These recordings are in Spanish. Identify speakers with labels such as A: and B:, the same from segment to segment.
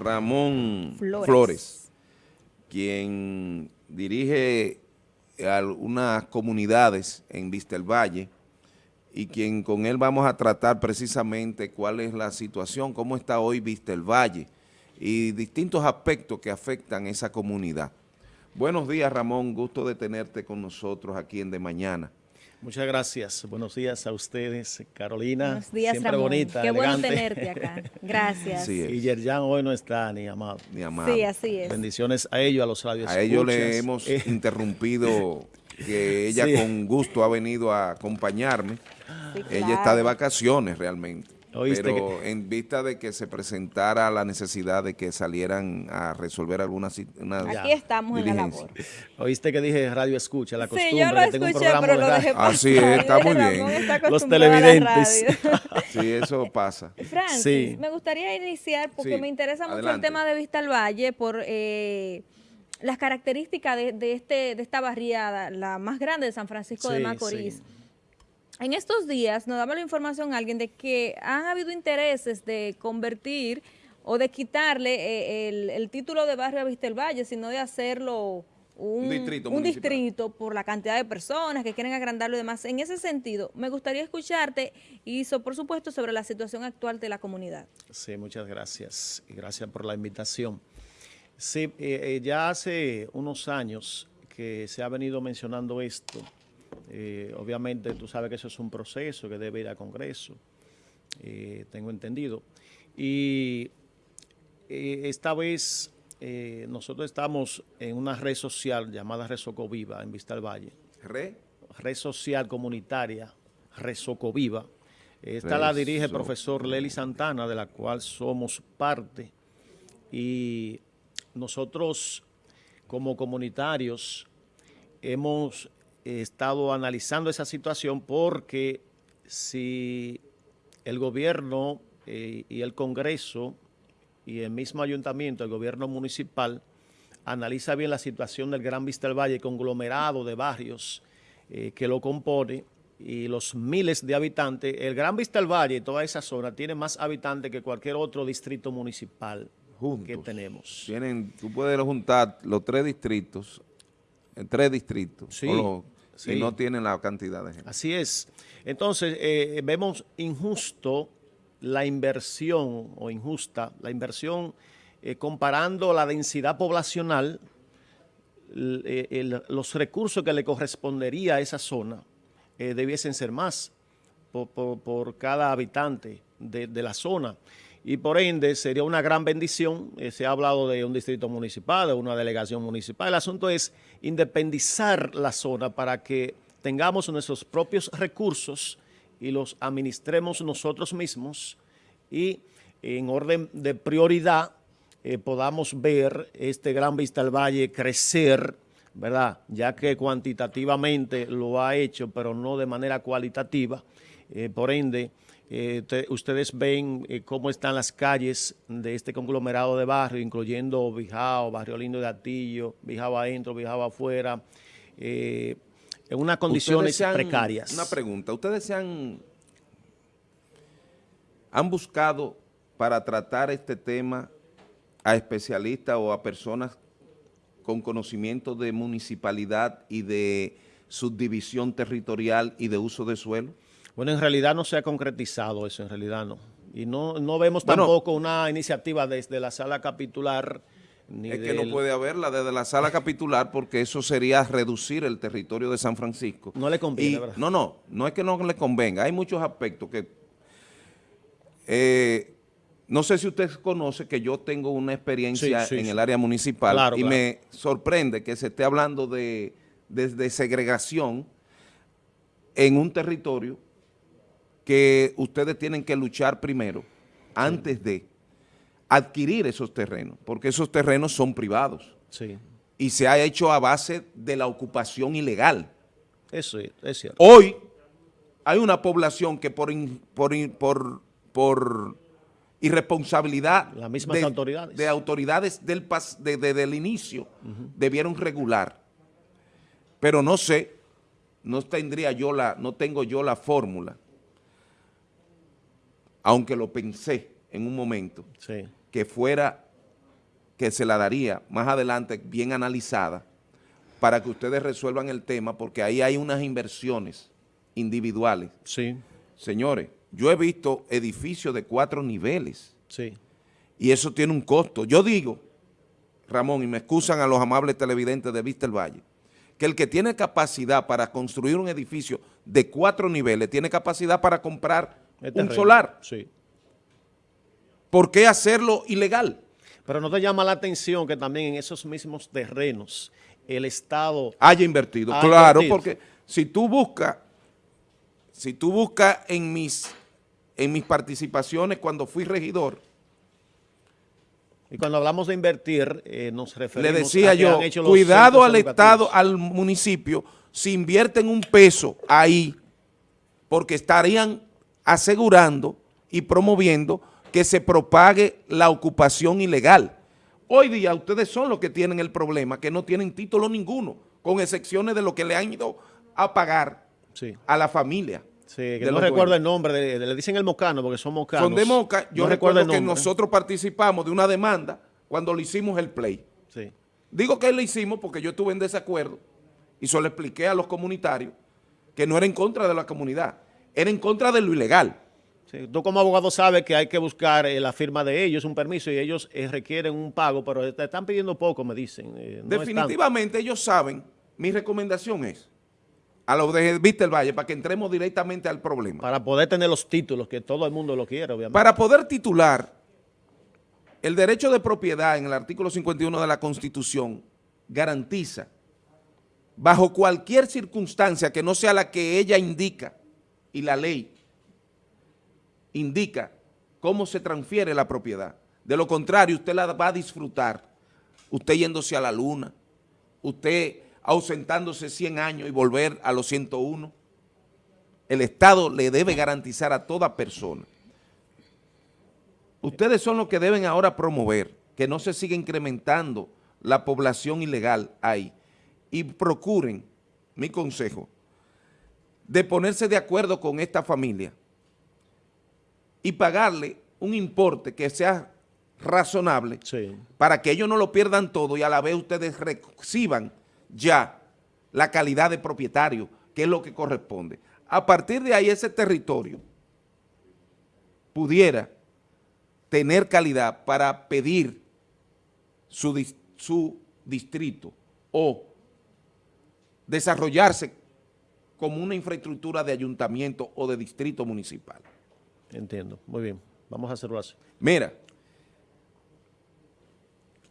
A: Ramón Flores, quien dirige algunas comunidades en Vista el Valle y quien con él vamos a tratar precisamente cuál es la situación, cómo está hoy Vista el Valle y distintos aspectos que afectan a esa comunidad. Buenos días Ramón, gusto de tenerte con nosotros aquí en De Mañana.
B: Muchas gracias. Buenos días a ustedes, Carolina.
C: Buenos días,
B: Siempre
C: Ramón.
B: bonita,
C: Qué
B: elegante.
C: bueno tenerte acá. Gracias.
A: Sí.
B: Y Yerjan hoy no está ni amado.
A: Mi amado.
C: Sí, así es.
B: Bendiciones a ellos, a los radios.
A: A ellos le hemos
B: Eh,
A: interrumpido que ella
B: Sí.
A: con gusto ha venido a acompañarme.
C: Sí,
A: Ella está de vacaciones realmente.
B: Oíste
A: pero en vista de que se presentara la necesidad de que salieran a resolver algunas
C: Aquí estamos en la
A: diligencia.
C: labor.
B: Oíste que dije radio escucha, la costumbre.
C: Sí, yo lo
B: que tengo un
C: escuché,
B: programa
C: pero
B: de
C: lo
B: radio.
C: dejé pasar.
A: Así es, está muy bien.
C: Está
B: Los televidentes.
A: Sí, eso pasa.
C: Francis,
B: Sí.
C: me gustaría iniciar porque
A: Sí,
C: me interesa mucho
A: adelante.
C: el tema de Vista al Valle por eh, las características de, de este, de esta barriada, la más grande de San Francisco de Macorís.
B: sí.
C: En estos días nos daba la información alguien de que han habido intereses de convertir o de quitarle eh, el, el título de barrio a Vista el Valle, sino de hacerlo un,
A: Un distrito
C: un distrito por la cantidad de personas que quieren agrandarlo y demás. En ese sentido, me gustaría escucharte y, so- por supuesto, sobre la situación actual de la comunidad.
B: Sí, muchas gracias. Y gracias por la invitación. Sí, eh, eh, ya hace unos años que se ha venido mencionando esto. Eh, obviamente tú sabes que eso es un proceso que debe ir a Congreso, eh, tengo entendido. Y eh, esta vez nosotros estamos en una red social llamada Resocoviva en Vista al Valle
A: Re,
B: red social comunitaria, Resocoviva. Esta la dirige el profesor Lely Santana, de la cual somos parte. Y nosotros, como comunitarios, hemos estado analizando esa situación porque si el gobierno eh, y el Congreso y el mismo ayuntamiento, el gobierno municipal, analiza bien la situación del Gran Vista del Valle, conglomerado de barrios eh, que lo compone y los miles de habitantes. El Gran Vista del Valle y toda esa zona tiene más habitantes que cualquier otro distrito municipal
A: juntos.
B: que tenemos.
A: Tienen, tú puedes juntar los tres distritos, en tres distritos,
B: Sí,
A: o los-
B: sí.
A: y no tienen la cantidad de gente.
B: Así es. Entonces, eh, vemos injusto la inversión, o injusta, la inversión eh, comparando la densidad poblacional, eh, el- los recursos que le correspondería a esa zona eh, debiesen ser más por, por- por cada habitante de, de la zona. Y por ende sería una gran bendición, eh, se ha hablado de un distrito municipal, de una delegación municipal. El asunto es independizar la zona para que tengamos nuestros propios recursos y los administremos nosotros mismos y en orden de prioridad eh, podamos ver este Gran Vista del Valle crecer, ¿verdad? Ya que cuantitativamente lo ha hecho, pero no de manera cualitativa. Eh, por ende, eh, te- ustedes ven eh, cómo están las calles de este conglomerado de barrio, incluyendo Bijao, Barrio Lindo de Atillo, Bijao adentro, Bijao afuera, eh, en unas condiciones
A: han-
B: precarias.
A: Una pregunta, ¿ustedes se han, han buscado para tratar este tema a especialistas o a personas con conocimiento de municipalidad y de subdivisión territorial y de uso de suelo?
B: Bueno, en realidad no se ha concretizado eso, en realidad no. Y no, no vemos
A: Bueno.
B: tampoco una iniciativa desde la sala capitular ni
A: Es que no puede haberla desde la sala capitular porque eso sería reducir el territorio de San Francisco.
B: No le conviene,
A: Y-
B: ¿verdad?
A: No, no, no es que no le convenga. Hay muchos aspectos que... eh, no sé si usted conoce que yo tengo una experiencia
B: Sí, sí,
A: en
B: sí.
A: el área municipal
B: Claro,
A: y
B: claro.
A: me sorprende que se esté hablando de, de- de segregación en un territorio que ustedes tienen que luchar primero, antes de adquirir esos terrenos, porque esos terrenos son privados
B: Sí,
A: y se ha hecho a base de la ocupación ilegal.
B: eso es, es cierto.
A: Hoy hay una población que por, in- por, in- por, por irresponsabilidad
B: Las mismas
A: de,
B: autoridades.
A: de autoridades del, pas- de- de- del inicio debieron regular. Pero no sé, no tendría yo la, no tengo yo la fórmula, aunque lo pensé en un momento,
B: Sí,
A: que fuera que se la daría más adelante bien analizada para que ustedes resuelvan el tema, porque ahí hay unas inversiones individuales.
B: Sí.
A: Señores, yo he visto edificios de cuatro niveles.
B: Sí.
A: Y eso tiene un costo. Yo digo, Ramón, y me excusan a los amables televidentes de Vista el Valle, que el que tiene capacidad para construir un edificio de cuatro niveles, tiene capacidad para comprar un solar.
B: Sí.
A: ¿Por qué hacerlo ilegal?
B: Pero no te llama la atención que también en esos mismos terrenos el Estado...
A: Haya invertido, claro, porque si tú buscas, si tú buscas en mis, en mis participaciones cuando fui regidor,
B: y cuando hablamos de invertir, eh, nos referimos
A: Le decía yo, cuidado al Estado, al municipio, si invierten un peso ahí, porque estarían asegurando y promoviendo que se propague la ocupación ilegal. Hoy día ustedes son los que tienen el problema, que no tienen título ninguno, con excepciones de lo que le han ido a pagar a la familia.
B: Sí, que no recuerdo el nombre, le dicen el mocano porque son mocanos.
A: Son de Moca, yo recuerdo que nosotros participamos de una demanda cuando le hicimos el play.
B: Sí.
A: Digo que le hicimos porque yo estuve en desacuerdo y se lo expliqué a los comunitarios que no era en contra de la comunidad, era en contra de lo ilegal.
B: Sí, tú como abogado sabes que hay que buscar eh, la firma de ellos, un permiso, y ellos eh, requieren un pago, pero te están pidiendo poco, me dicen.
A: Eh, Definitivamente ellos saben, mi recomendación es, a los de el Valle para que entremos directamente al problema.
B: Para poder tener los títulos, que todo el mundo lo quiere, obviamente.
A: Para poder titular, el derecho de propiedad en el artículo 51 de la Constitución garantiza, bajo cualquier circunstancia que no sea la que ella indica y la ley indica cómo se transfiere la propiedad. De lo contrario, usted la va a disfrutar, usted yéndose a la luna, usted ausentándose 100 años y volver a los 101. El Estado le debe garantizar a toda persona. Ustedes son los que deben ahora promover que no se siga incrementando la población ilegal ahí y procuren, mi consejo, de ponerse de acuerdo con esta familia y pagarle un importe que sea razonable para que ellos no lo pierdan todo y a la vez ustedes reciban ya la calidad de propietario, que es lo que corresponde. A partir de ahí ese territorio pudiera tener calidad para pedir su, su distrito o desarrollarse como una infraestructura de ayuntamiento o de distrito municipal.
B: Entiendo, muy bien. Vamos a hacerlo así.
A: Mira,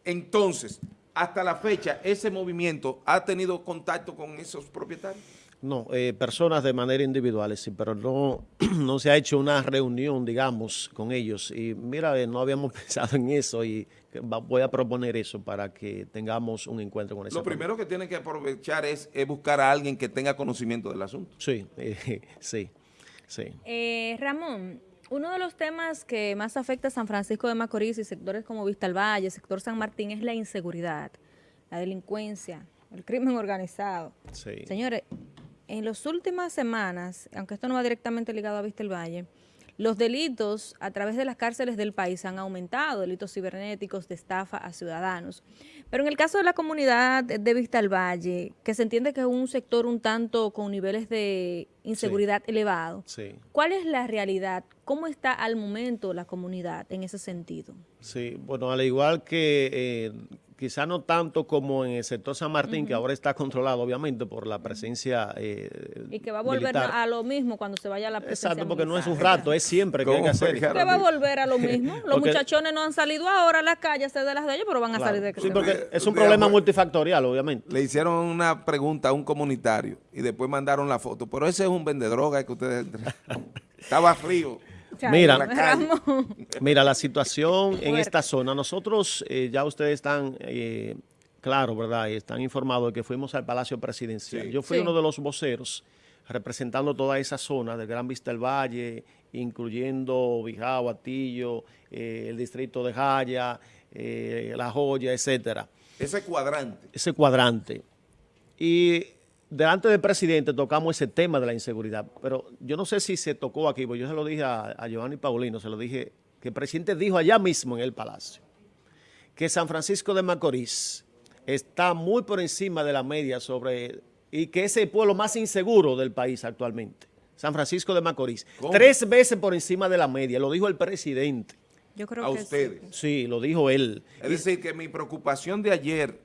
A: entonces, hasta la fecha, ese movimiento ha tenido contacto con esos propietarios.
B: No, eh, personas de manera individual, sí, pero no, no se ha hecho una reunión, digamos, con ellos. Y mira, eh, no habíamos pensado en eso y voy a proponer eso para que tengamos un encuentro con eso.
A: Lo primero que tienen que aprovechar es, buscar a alguien que tenga conocimiento del asunto.
B: Sí, sí, sí.
C: Eh, Ramón, uno de los temas que más afecta a San Francisco de Macorís y sectores como Vista al Valle, sector San Martín, es la inseguridad, la delincuencia, el crimen organizado.
B: Sí.
C: Señores, en las últimas semanas, aunque esto no va directamente ligado a Vista el Valle, los delitos a través de las cárceles del país han aumentado, delitos cibernéticos de estafa a ciudadanos. Pero en el caso de la comunidad de Vista al Valle, que se entiende que es un sector un tanto con niveles de inseguridad elevado, ¿cuál es la realidad? ¿Cómo está al momento la comunidad en ese sentido?
B: Sí, bueno, al igual que eh, quizá no tanto como en el sector San Martín, que ahora está controlado obviamente por la presencia
C: eh, Y que va a volver a lo mismo cuando se vaya a la presencia
B: Exacto, porque no es un rato, es siempre que hay que hacer.
C: ¿Qué va a volver a lo mismo? Los muchachones no han salido ahora a las calles de las de ellos, pero van a salir de
B: Sí, porque es un problema multifactorial, obviamente.
A: Le hicieron una pregunta a un comunitario y después mandaron la foto, pero ese es un vendedroga que ustedes... Estaba frío.
B: Mira, mira, la situación en esta zona, nosotros eh, ya ustedes están eh, claros, ¿verdad? Y están informados de que fuimos al Palacio Presidencial. Yo fui uno de los voceros representando toda esa zona del Gran Vista del Valle, incluyendo Bijao, Atillo, eh, el distrito de Jaya, La Joya, etcétera.
A: Ese cuadrante.
B: Ese cuadrante. Y delante del presidente tocamos ese tema de la inseguridad, pero yo no sé si se tocó aquí, porque yo se lo dije a, Giovanni Paulino, se lo dije, que el presidente dijo allá mismo en el Palacio, que San Francisco de Macorís está muy por encima de la media sobre y que es el pueblo más inseguro del país actualmente. San Francisco de Macorís. Tres veces por encima de la media, lo dijo el presidente.
C: Yo creo
A: a
C: que
A: ustedes.
B: Sí. lo dijo él.
A: Es decir, que mi preocupación de ayer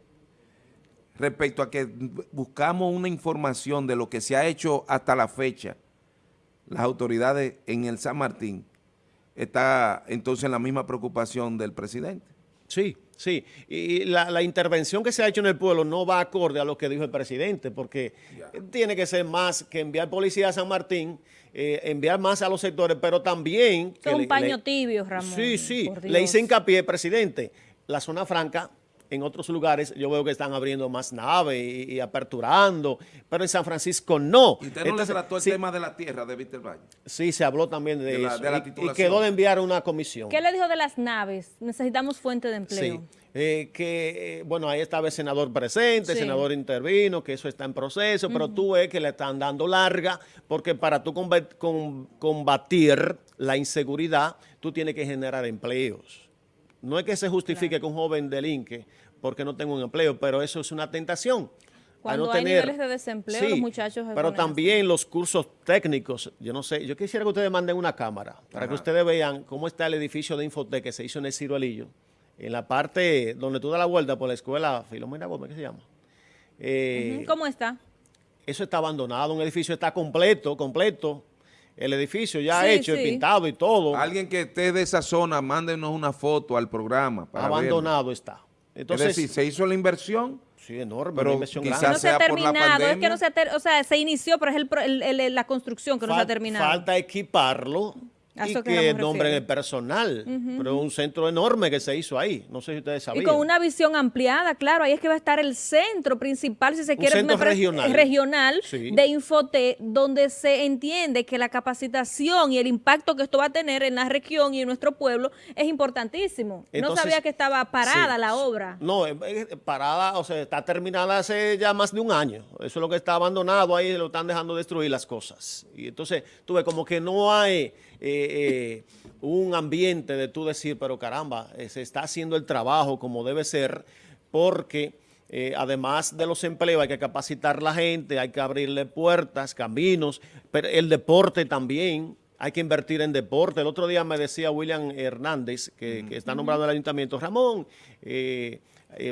A: respecto a que buscamos una información de lo que se ha hecho hasta la fecha, las autoridades en el San Martín, está entonces en la misma preocupación del presidente.
B: Sí, sí. Y la, intervención que se ha hecho en el pueblo no va acorde a lo que dijo el presidente, porque tiene que ser más que enviar policía a San Martín, eh, enviar más a los sectores, pero también...
C: Es un paño tibio, Ramón.
B: Sí, sí. Le hice hincapié, presidente, la zona franca en otros lugares yo veo que están abriendo más naves y, aperturando, pero en San Francisco no.
A: ¿Y usted no le trató el tema de la tierra de Víctor Valle?
B: Sí, se habló también de, eso. y, quedó de enviar una comisión.
C: ¿Qué le dijo de las naves? Necesitamos fuente de empleo. Sí.
B: Eh, que, eh, bueno, ahí estaba el senador presente, el senador intervino, que eso está en proceso, pero tú ves que le están dando larga, porque para tú combatir la inseguridad, tú tienes que generar empleos. No es que se justifique que un joven delinque porque no tengo un empleo, pero eso es una tentación.
C: Cuando hay niveles de desempleo, los muchachos...
B: pero también los cursos técnicos, yo no sé, yo quisiera que ustedes manden una cámara para que ustedes vean cómo está el edificio de Infotec que se hizo en el Ciruelillo, en la parte donde tú das la vuelta por la escuela Filomena Gómez, ¿qué se llama?
C: Eh, ¿Cómo está?
B: Eso está abandonado, un edificio está completo, completo, el edificio ya hecho, pintado y todo.
A: Alguien que esté de esa zona, mándenos una foto al programa.
B: Abandonado está.
A: Entonces, es decir, se hizo la inversión.
B: Sí, enorme, pero inversión
C: quizás grande. No se ha terminado, es que no se ha o sea, se inició, pero es el, la construcción que no se ha terminado.
B: Falta equiparlo y que, nombren el personal, pero un centro enorme que se hizo ahí, no sé si ustedes sabían.
C: Y con una visión ampliada, claro, ahí es que va a estar el centro principal, si se quiere,
B: centro regional,
C: regional de Infote, donde se entiende que la capacitación y el impacto que esto va a tener en la región y en nuestro pueblo es importantísimo. no sabía que estaba parada la obra.
B: No, parada, o sea, está terminada hace ya más de un año. Eso es lo que está abandonado ahí, lo están dejando destruir las cosas. Y entonces, tuve como que no hay eh, eh, un ambiente de tú decir, pero caramba, eh, se está haciendo el trabajo como debe ser, porque además de los empleos hay que capacitar la gente, hay que abrirle puertas, caminos, pero el deporte también, hay que invertir en deporte. El otro día me decía William Hernández, que, está nombrado en el ayuntamiento, Ramón,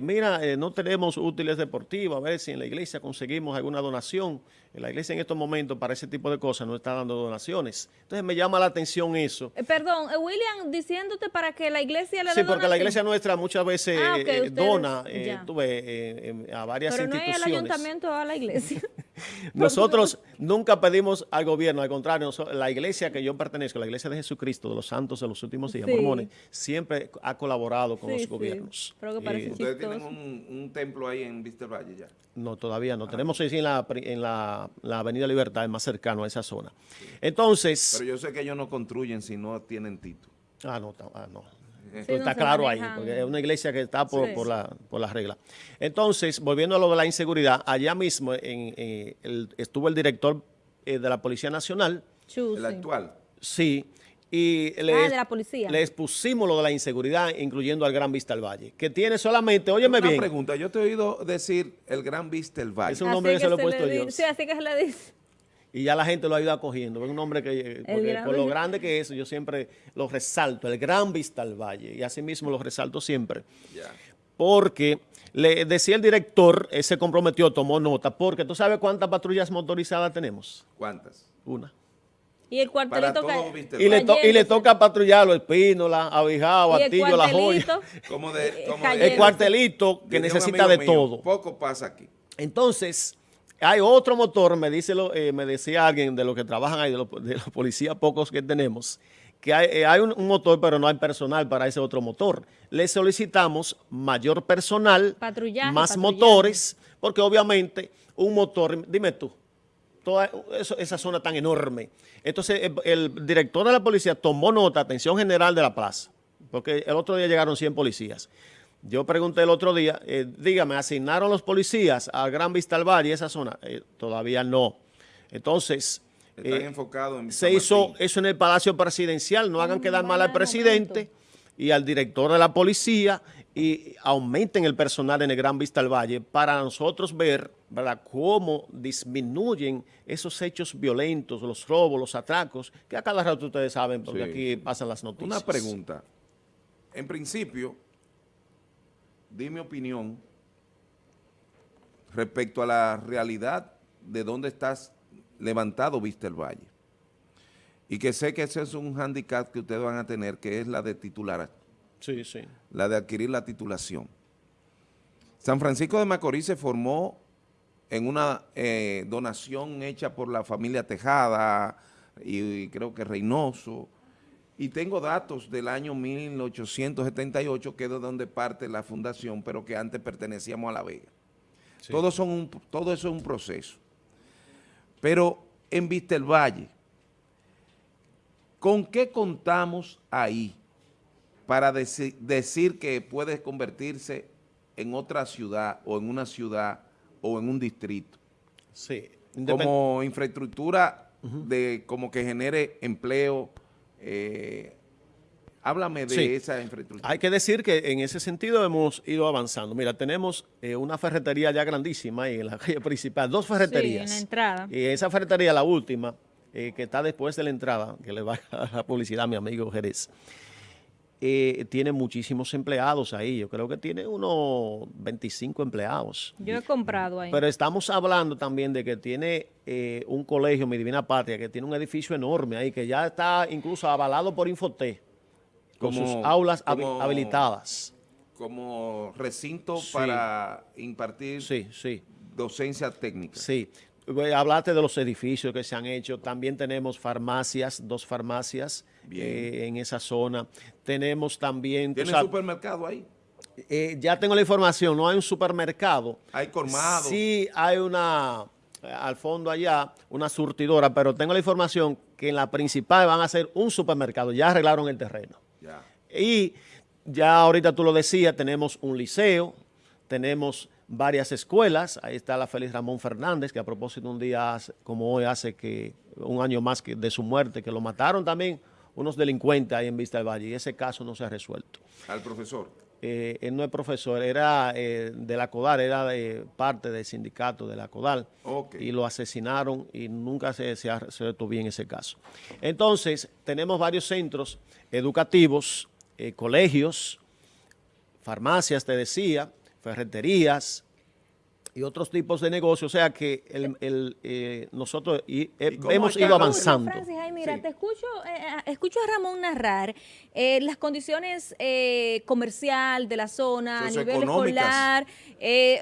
B: mira, no tenemos útiles deportivos, a ver si en la iglesia conseguimos alguna donación. La iglesia en estos momentos para ese tipo de cosas no está dando donaciones. Entonces me llama la atención eso.
C: Eh, perdón, eh, William, diciéndote para que la iglesia le
B: dé Sí, porque la iglesia nuestra muchas veces ah, eh, dona a varias instituciones. Pero no es el
C: ayuntamiento a la iglesia.
B: Nosotros nunca pedimos al gobierno, al contrario, la iglesia que yo pertenezco, la iglesia de Jesucristo, de los santos de los últimos días, mormones, siempre ha colaborado con los gobiernos.
A: ¿Ustedes tienen un, templo ahí en Vista Valle ya?
B: No, todavía no. Tenemos ahí en la, en la la, Avenida Libertad, es más cercano a esa zona. Entonces...
A: Pero yo sé que ellos no construyen si no tienen título.
B: Ah, no, ah, no. Está claro ahí, porque es una iglesia que está por, por, la, por las reglas. Entonces, volviendo a lo de la inseguridad, allá mismo en, estuvo el director eh, de la Policía Nacional.
A: ¿El actual?
B: Sí, y le,
C: ah, de la policía.
B: le expusimos lo de la inseguridad, incluyendo al Gran Vista del Valle, que tiene solamente, óyeme bien.
A: Una pregunta, yo te he oído decir el Gran Vista del Valle.
B: Es un nombre que, se lo he puesto yo.
C: Sí, así que se le dice.
B: Y ya la gente lo ha ido acogiendo. Es un nombre que, por lo grande que es, yo siempre lo resalto, el Gran Vista del Valle. Y así mismo lo resalto siempre. Porque le decía el director, él se comprometió, tomó nota, porque tú sabes cuántas patrullas motorizadas tenemos.
A: ¿Cuántas?
B: Una.
C: Y el cuartelito
B: y, le y le toca patrullarlo, Espínola, Abijao, Atillo, La Joya.
A: Como de, eh,
B: el cuartelito que necesita de todo.
A: Poco pasa aquí.
B: Entonces, hay otro motor, me dice lo, eh, me decía alguien de los que trabajan ahí, de los, policías pocos que tenemos, que hay, eh, un, motor, pero no hay personal para ese otro motor. Le solicitamos mayor personal, más motores, porque obviamente un motor, dime tú, toda esa zona tan enorme. Entonces, el, director de la policía tomó nota, atención general de la plaza, porque el otro día llegaron 100 policías. Yo pregunté el otro día, eh, dígame, ¿asignaron los policías a Gran Vista al Valle, esa zona? Eh, todavía no. Entonces,
A: eh, en
B: se hizo eso en el Palacio Presidencial, no hagan quedar mal al presidente y al director de la policía y aumenten el personal en el Gran Vista al Valle para nosotros ver ¿verdad? cómo disminuyen esos hechos violentos, los robos, los atracos, que a cada rato ustedes saben, porque aquí pasan las noticias.
A: Una pregunta. En principio, di mi opinión respecto a la realidad de dónde estás levantado Vista el Valle. Y que sé que ese es un hándicap que ustedes van a tener, que es la de titular.
B: Sí, sí.
A: La de adquirir la titulación. San Francisco de Macorís se formó en una eh, donación hecha por la familia Tejada y, creo que Reynoso, y tengo datos del año 1878, que es de donde parte la fundación, pero que antes pertenecíamos a La Vega. Todo, son todo eso es un proceso. Pero en Vista el Valle, ¿con qué contamos ahí para decir que puede convertirse en otra ciudad o en una ciudad o en un distrito?
B: Sí.
A: Como infraestructura de como que genere empleo, eh, Háblame de esa infraestructura.
B: Hay que decir que en ese sentido hemos ido avanzando. Mira, tenemos eh, una ferretería ya grandísima ahí en la calle principal, dos ferreterías.
C: Sí, en la entrada.
B: Y esa ferretería, la última, eh, que está después de la entrada, que le va a la publicidad a mi amigo Jerez, eh, tiene muchísimos empleados ahí. Yo creo que tiene unos 25 empleados.
C: Yo he comprado ahí.
B: Pero estamos hablando también de que tiene un colegio, Mi Divina Patria, que tiene un edificio enorme ahí, que ya está incluso avalado por Infoté con sus aulas habilitadas.
A: Como recinto para impartir
B: sí, sí.
A: docencia técnica.
B: Sí. Hablaste de los edificios que se han hecho. También tenemos farmacias, dos farmacias eh, en esa zona. Tenemos también...
A: ¿Tiene supermercado ahí?
B: Eh, ya tengo la información. No hay un supermercado.
A: ¿Hay colmado?
B: Sí, hay una... Al fondo allá, una surtidora, pero tengo la información que en la principal van a hacer un supermercado. Ya arreglaron el terreno. Y ya ahorita tú lo decías, tenemos un liceo, tenemos varias escuelas, ahí está la Félix Ramón Fernández, que a propósito un día como hoy hace que un año más que de su muerte, que lo mataron también unos delincuentes ahí en Vista del Valle, y ese caso no se ha resuelto.
A: ¿Al profesor?
B: Eh, él no es profesor, era eh, de la CODAL, era de parte del sindicato de la CODAL, y lo asesinaron y nunca se, se, se detuvo bien ese caso. Entonces, tenemos varios centros educativos eh, colegios, farmacias, te decía, ferreterías y otros tipos de negocios. O sea que el, eh, nosotros y, eh, hemos ido avanzando.
C: Francis, mira, te escucho, escucho a Ramón narrar las condiciones comercial de la zona, a nivel escolar,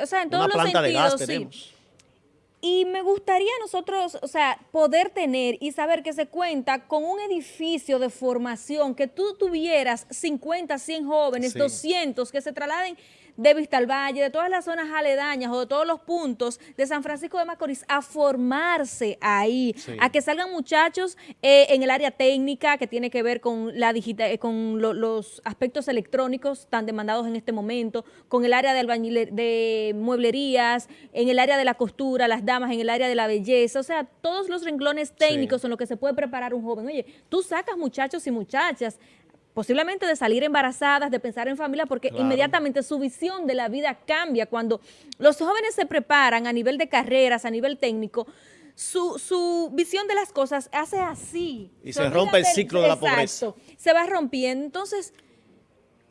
C: o sea, en todos los sentidos. sí. Y me gustaría nosotros, o sea, poder tener y saber que se cuenta con un edificio de formación, que tú tuvieras 50, 100 jóvenes, 200 que se trasladen de Vista al Valle, de todas las zonas aledañas o de todos los puntos de San Francisco de Macorís a formarse ahí, a que salgan muchachos eh, en el área técnica que tiene que ver con la digital, eh, con los aspectos electrónicos tan demandados en este momento, con el área de, de mueblerías, en el área de la costura, las damas, en el área de la belleza, o sea, todos los renglones técnicos en los que se puede preparar un joven. Oye, tú sacas muchachos y muchachas posiblemente de salir embarazadas, de pensar en familia, porque inmediatamente su visión de la vida cambia. Cuando los jóvenes se preparan a nivel de carreras, a nivel técnico, su, su visión de las cosas hace así.
B: Y se, rompe el ciclo de la pobreza.
C: Se va rompiendo. Entonces,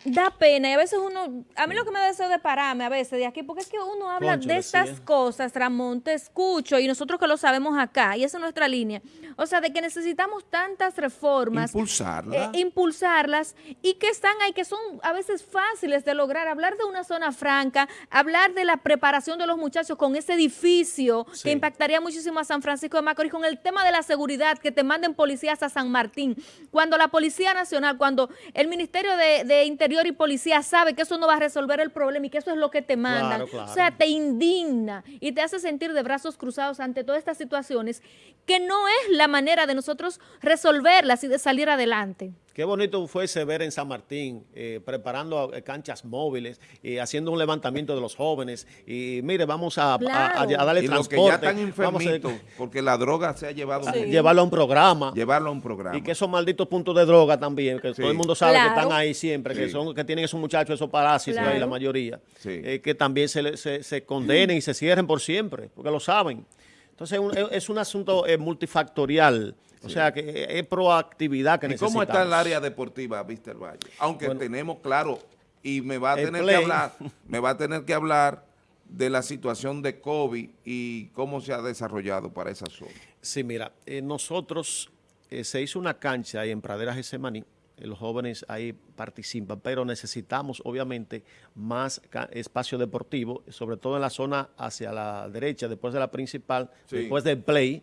C: da pena y a veces uno, a mí lo que me da deseo de pararme a veces de aquí, porque es que uno habla de estas cosas, Ramón, te escucho y nosotros que lo sabemos acá, y esa es nuestra línea, o sea, de que necesitamos tantas reformas.
A: Impulsarlas.
C: Eh, impulsarlas y que están ahí, que son a veces fáciles de lograr, hablar de una zona franca, hablar de la preparación de los muchachos con ese edificio que impactaría muchísimo a San Francisco de Macorís, con el tema de la seguridad, que te manden policías a San Martín, cuando la Policía Nacional, cuando el Ministerio de, de Interior y policía sabe que eso no va a resolver el problema y que eso es lo que te mandan. O sea, te indigna y te hace sentir de brazos cruzados ante todas estas situaciones que no es la manera de nosotros resolverlas y de salir adelante.
B: Qué bonito fuese ver en San Martín, eh, preparando eh, canchas móviles, y haciendo un levantamiento de los jóvenes. Y mire, vamos a, darle
A: y
B: transporte.
A: Los que ya están enfermitos, porque la droga se ha llevado.
B: Llevarlo a un programa.
A: Llevarlo a un programa.
B: Y que esos malditos puntos de droga también, que todo el mundo sabe que están ahí siempre, que son que tienen esos muchachos, esos parásitos ahí, la mayoría. Eh, que también se, se, se condenen y se cierren por siempre, porque lo saben. Entonces es un asunto multifactorial. O sea, que es proactividad que necesitamos.
A: ¿Y cómo está el área deportiva, Víctor Valle? Aunque tenemos, claro, y me va a tener que hablar, me va a tener que hablar de la situación de COVID y cómo se ha desarrollado para esa zona.
B: Sí, mira, eh, nosotros eh, se hizo una cancha ahí en Praderas Gesemaní, eh, los jóvenes ahí participan, pero necesitamos obviamente más espacio deportivo, sobre todo en la zona hacia la derecha, después de la principal, después del play,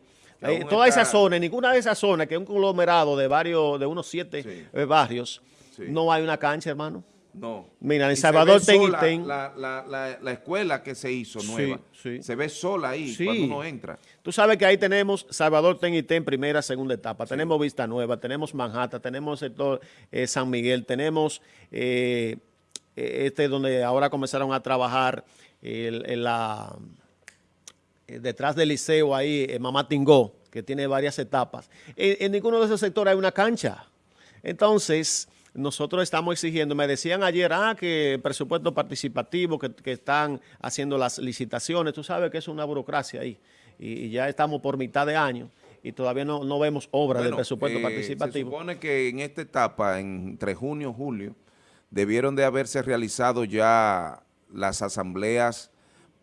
B: toda esa zona, en ninguna de esas zonas, que es un conglomerado de varios, de unos siete eh, barrios, no hay una cancha, hermano.
A: No.
B: Mira, en Salvador Ten
A: La, la, la, escuela que se hizo nueva, se ve sola ahí cuando uno entra.
B: Tú sabes que ahí tenemos Salvador Ten y Ten primera, segunda etapa. Tenemos Vista Nueva, tenemos Manhattan, tenemos el sector eh, San Miguel, tenemos eh, este donde ahora comenzaron a trabajar la eh, detrás del liceo ahí, eh, Mamá Tingó, que tiene varias etapas. En, ninguno de esos sectores hay una cancha. Entonces, nosotros estamos exigiendo, me decían ayer, ah, que presupuesto participativo, que, están haciendo las licitaciones, tú sabes que es una burocracia ahí, y, ya estamos por mitad de año y todavía no, vemos obra del presupuesto eh, participativo.
A: Se supone que en esta etapa, entre junio y julio, debieron de haberse realizado ya las asambleas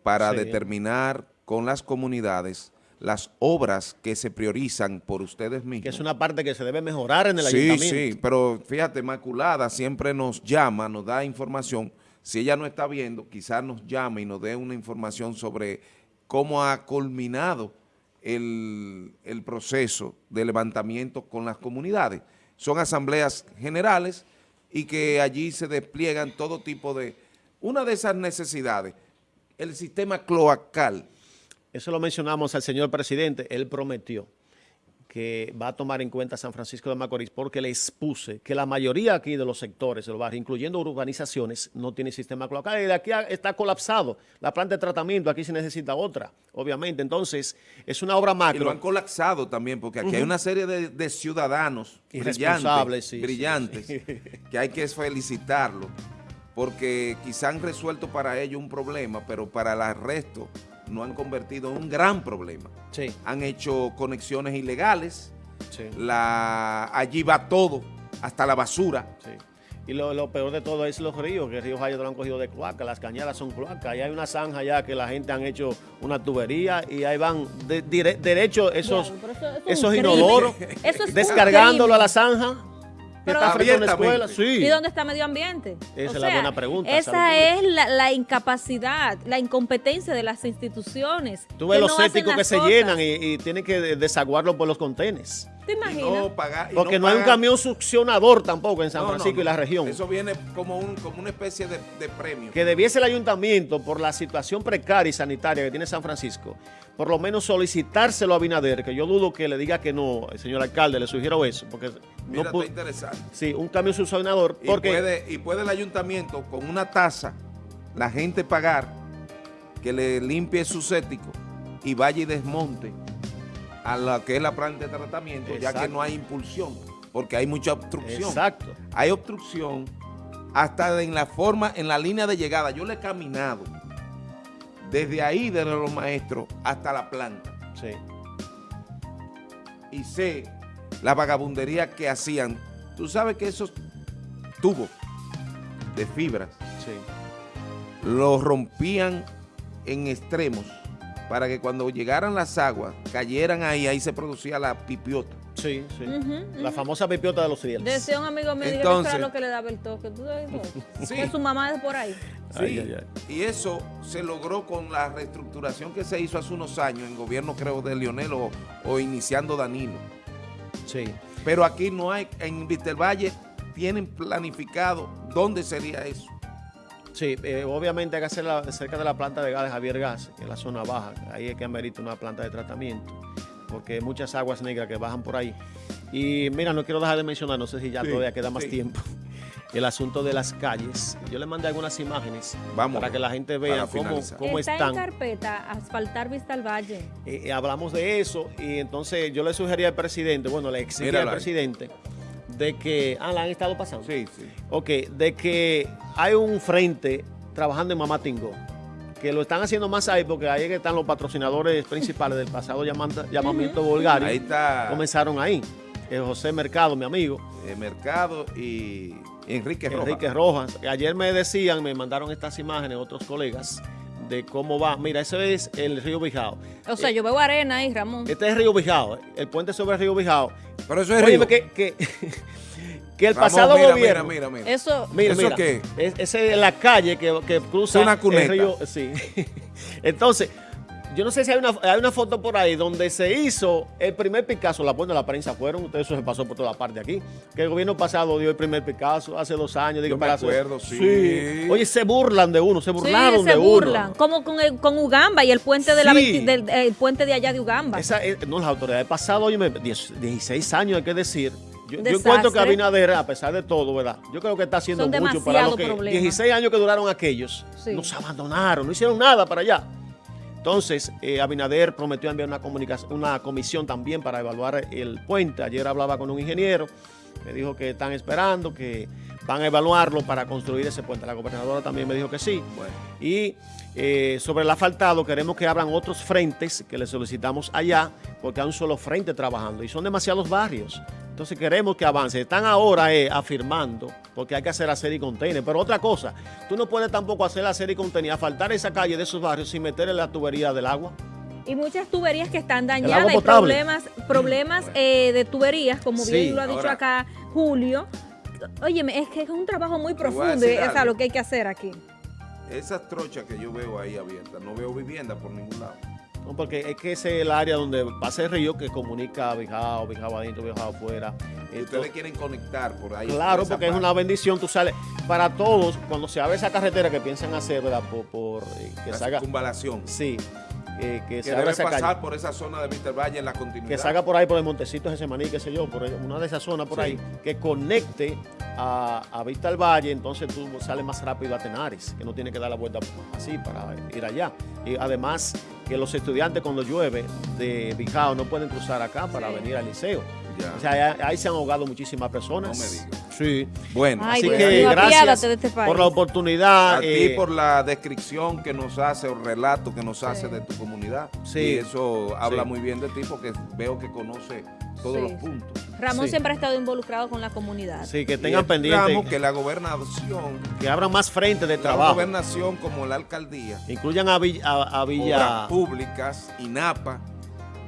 A: para determinar con las comunidades las obras que se priorizan por ustedes mismos.
B: Que es una parte que se debe mejorar en el ayuntamiento.
A: Sí, sí, pero fíjate, Maculada siempre nos llama, nos da información. Si ella no está viendo, quizás nos llame y nos dé una información sobre cómo ha culminado el, el proceso de levantamiento con las comunidades. Son asambleas generales y que allí se despliegan todo tipo de... Una de esas necesidades, el sistema cloacal,
B: eso lo mencionamos al señor presidente, él prometió que va a tomar en cuenta San Francisco de Macorís porque le expuse que la mayoría aquí de los sectores de los barrios, incluyendo urbanizaciones, no tiene sistema cloacal. Y de aquí está colapsado. La planta de tratamiento, aquí se necesita otra, obviamente. Entonces, es una obra macro.
A: Y lo han colapsado también porque aquí hay una serie de, ciudadanos brillantes, brillantes que hay que felicitarlos porque quizá han resuelto para ellos un problema, pero para el resto no han convertido en un gran problema. Sí. Han hecho conexiones ilegales, la, allí va todo, hasta la basura.
B: Sí. Y lo, peor de todo es los ríos, que el río Jayo lo han cogido de cloaca, las cañadas son cloacas, y hay una zanja ya que la gente han hecho una tubería y ahí van de, derecho esos, esos inodoros, descargándolo a la zanja
C: ¿Y dónde está medio ambiente?
B: Esa es la buena pregunta.
C: Esa es la, incapacidad, la incompetencia de las instituciones.
B: Tú ves los céticos que se llenan y, tienen que desaguarlo por los contenes.
C: ¿Te imaginas?
B: Porque no, hay un camión succionador tampoco en San Francisco y la región.
A: Eso viene como, un, como una especie de, premio.
B: Que debiese el ayuntamiento, por la situación precaria y sanitaria que tiene San Francisco, por lo menos solicitárselo a Binader, que yo dudo que le diga que no, el señor alcalde, le sugiero eso, porque
A: no puede, interesante.
B: Sí, un cambio succionador. Porque,
A: y, puede, y puede el ayuntamiento con una tasa, la gente pagar, que le limpie su cético y vaya y desmonte a la que es la planta de tratamiento, ya que no hay impulsión, porque hay mucha obstrucción.
B: Exacto.
A: Hay obstrucción hasta en la forma, en la línea de llegada. Yo le he caminado desde ahí, desde los maestros, hasta la planta.
B: Sí.
A: Y sé la vagabundería que hacían. Tú sabes que esos tubos de fibras sí. los rompían en extremos para que cuando llegaran las aguas, cayeran ahí, ahí se producía la pipiota.
B: Sí, sí. La famosa pipiota de los cielos.
C: Decía un amigo mío Entonces, que era lo que le daba el toque. ¿Tú sabes sí. Que su mamá es por ahí.
A: Sí, y eso se logró con la reestructuración que se hizo hace unos años en gobierno, creo, de Lionel o, iniciando Danilo.
B: Sí.
A: Pero aquí no hay, en Valle tienen planificado dónde sería eso.
B: Sí, eh, obviamente hay que hacerla cerca de la planta de gas de Javier Gas, en la zona baja. Ahí es que amerita una planta de tratamiento, porque hay muchas aguas negras que bajan por ahí. Y mira, no quiero dejar de mencionar, no sé si ya
A: Sí,
B: todavía queda más
A: sí.
B: tiempo, el asunto de las calles. Yo le mandé algunas imágenes
A: Vamos,
B: para que la gente vea cómo, cómo
C: Está
B: están.
C: en carpeta asfaltar Vista al Valle.
B: Eh, eh, hablamos de eso y entonces yo le sugería al presidente, bueno, le exigía
A: Míralo
B: al
A: ahí.
B: De que, ah, la han estado pasando.
A: Sí, sí.
B: Ok, de que hay un frente trabajando en Mamá Tingó, que lo están haciendo más ahí porque ahí que están los patrocinadores principales del pasado llamanta- llamamiento Bulgario.
A: Ahí está
B: Comenzaron ahí. Eh, José Mercado, mi amigo,
A: eh, Mercado y Enrique Rojas.
B: Enrique Rojas. Ayer me decían, me mandaron estas imágenes otros colegas de cómo va. Mira, eso es el río Bijao.
C: O sea,
B: Eh,
C: yo veo arena ahí, Ramón.
B: Este es el río Bijao, el puente sobre el río Bijao.
A: Pero eso es
B: Óyeme,
A: río.
B: que, que, que el
A: Ramón,
B: pasado
A: mira,
B: gobierno...
A: Mira, mira, mira.
C: Eso,
B: Mira,
A: ¿Eso
B: mira,
A: qué?
B: Es, esa es la calle que, que cruza
A: Es una cuneta.
B: el río. Sí. Entonces, yo no sé si hay una, hay una foto por ahí donde se hizo el primer Picasso, la de la prensa fueron, ustedes eso se pasó por toda parte aquí, que el gobierno pasado dio el primer Picasso hace dos años. digo,
A: Yo me acuerdo, sí.
B: Oye, se burlan de uno, se
C: sí,
B: burlaron
C: se
B: de
C: burlan.
B: uno.
C: Como con, el- con Ugamba y el puente de la
B: Sí.
C: 20 del el puente de allá de Ugamba.
B: Esa, es- no, las autoridades pasado, oye, 16 años hay que decir. Yo, encuentro que Abinader, a pesar de todo, ¿verdad? Yo creo que está haciendo
C: Son
B: mucho para
C: demasiado
B: lo que
C: problemas.
B: 16 años que duraron aquellos.
C: Sí.
B: Nos abandonaron, no hicieron nada para allá. Entonces, eh, Abinader prometió enviar una, comunicación, una comisión también para evaluar el puente. Ayer hablaba con un ingeniero, me dijo que están esperando, que van a evaluarlo para construir ese puente. La gobernadora también me dijo que sí.
A: Bueno.
B: Y eh, sobre el asfaltado, queremos que abran otros frentes que le solicitamos allá, porque hay un solo frente trabajando y son demasiados barrios. Entonces queremos que avance. Están ahora eh, afirmando, porque hay que hacer hacer y container. Pero otra cosa, tú no puedes tampoco hacer hacer y container, asfaltar esa calle de esos barrios sin meterle la tubería del agua.
C: Y muchas tuberías que están dañadas y
B: potable.
C: problemas, problemas eh, de tuberías, como
B: Sí,
C: bien lo ha dicho
A: ahora-
C: acá Julio. Óyeme, es que es un trabajo muy
A: a
C: profundo es a
A: algo.
C: lo que hay que hacer aquí.
A: Esas trochas que yo veo ahí abiertas, no veo vivienda por ningún lado.
B: ¿no? Porque es que ese es el área donde pasa el río que comunica a Bijao, Bijao adentro, Bijao afuera. Entonces,
A: ustedes quieren conectar por ahí.
B: Claro,
A: por
B: porque es una bendición, tú sales. Para todos, cuando se abre esa carretera que piensan hacer, ¿verdad? Por, por, eh, que
A: La
B: salga.
A: circunvalación.
B: Sí, eh, que
A: Que
B: se
A: debe pasar
B: calle.
A: por esa zona de Víctor Valle en la continuidad.
B: Que salga por ahí por el Montecito ese maní, qué sé yo, por una de esas zonas por
A: Sí.
B: ahí, que conecte a, a Vista al Valle, entonces tú sales más rápido a Tenares, que no tiene que dar la vuelta así para ir allá. Y además que los estudiantes cuando llueve de Bijao no pueden cruzar acá para
C: Sí.
B: venir al liceo.
A: Ya.
B: O sea, ahí, ahí se han ahogado muchísimas personas.
A: No me digas.
B: Sí.
A: Bueno,
C: Ay,
B: Así
C: Dios
B: que gracias
C: de este país.
B: por la oportunidad.
A: a ti
B: eh,
A: por la descripción que nos hace o relato que nos hace
C: Sí.
A: de tu comunidad.
B: Sí.
A: Y eso habla
B: Sí.
A: muy bien de ti porque veo que conoce todos
C: Sí,
A: los puntos.
C: Ramón
B: Sí.
C: siempre ha estado involucrado con la comunidad.
B: Sí, que tengan pendiente,
A: que la gobernación,
B: que abran más frentes de
A: la
B: trabajo.
A: gobernación como la alcaldía,
B: Incluyan a Villa, a, a Villa
A: públicas, INAPA,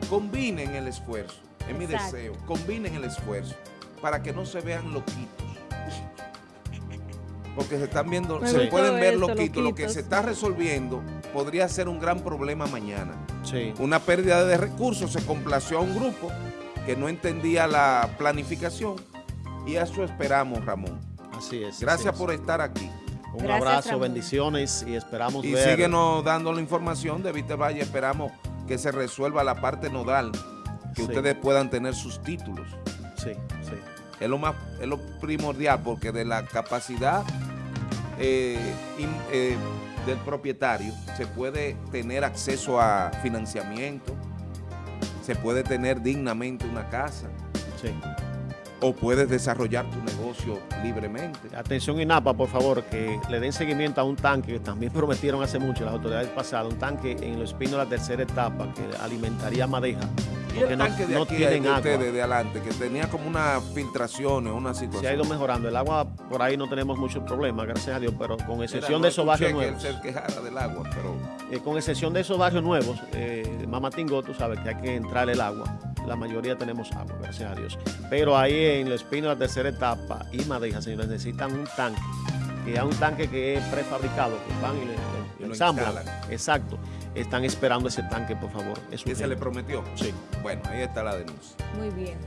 A: combinen el esfuerzo. Es mi deseo, combinen el esfuerzo para que no se vean loquitos. Porque se están viendo,
C: Me
A: se pueden ver
C: eso,
A: loquitos. Lo que se está resolviendo podría ser un gran problema mañana.
B: Sí.
A: Una pérdida de recursos se complació a un grupo que no entendía la planificación y a eso esperamos, Ramón.
B: Así es.
A: Gracias
B: así
A: por
B: es.
A: estar aquí.
B: Un
C: Gracias,
B: abrazo,
C: Ramón.
B: bendiciones y esperamos
A: Y
B: ver.
A: síguenos dando la información de Viste Valle. Esperamos que se resuelva la parte nodal, que
B: Sí.
A: ustedes puedan tener sus títulos.
B: Sí, sí.
A: Es lo más, es lo primordial, porque de la capacidad eh, in- eh, del propietario se puede tener acceso a financiamiento, se puede tener dignamente una casa,
B: sí.
A: O puedes desarrollar tu negocio libremente.
B: Atención INAPA, por favor, que le den seguimiento a un tanque que también prometieron hace mucho las autoridades pasadas, un tanque en los espinos de la tercera etapa que alimentaría Madeja.
A: Y el
B: no,
A: tanque de
B: no
A: aquí,
B: tienen
A: de ustedes, de adelante, que tenía como unas filtraciones, una situación.
B: Se ha ido mejorando. El agua por ahí no tenemos muchos problemas, gracias a Dios, pero con excepción
A: no
B: de esos barrios nuevos.
A: se quejara del agua, pero
B: Eh, con excepción de esos barrios nuevos, eh, Mamatingo, tú sabes que hay que entrar el agua. La mayoría tenemos agua, gracias a Dios. Pero ahí en el espino de la tercera etapa y Madeja, señores, necesitan un tanque. Que es un tanque que es prefabrizado, que van y le, le-
A: Y lo
B: ensamblan.
A: instalan.
B: Exacto. Están esperando ese tanque, por favor. Es
A: ¿qué se le prometió?
B: Sí.
A: Bueno, ahí está la denuncia.
C: Muy bien.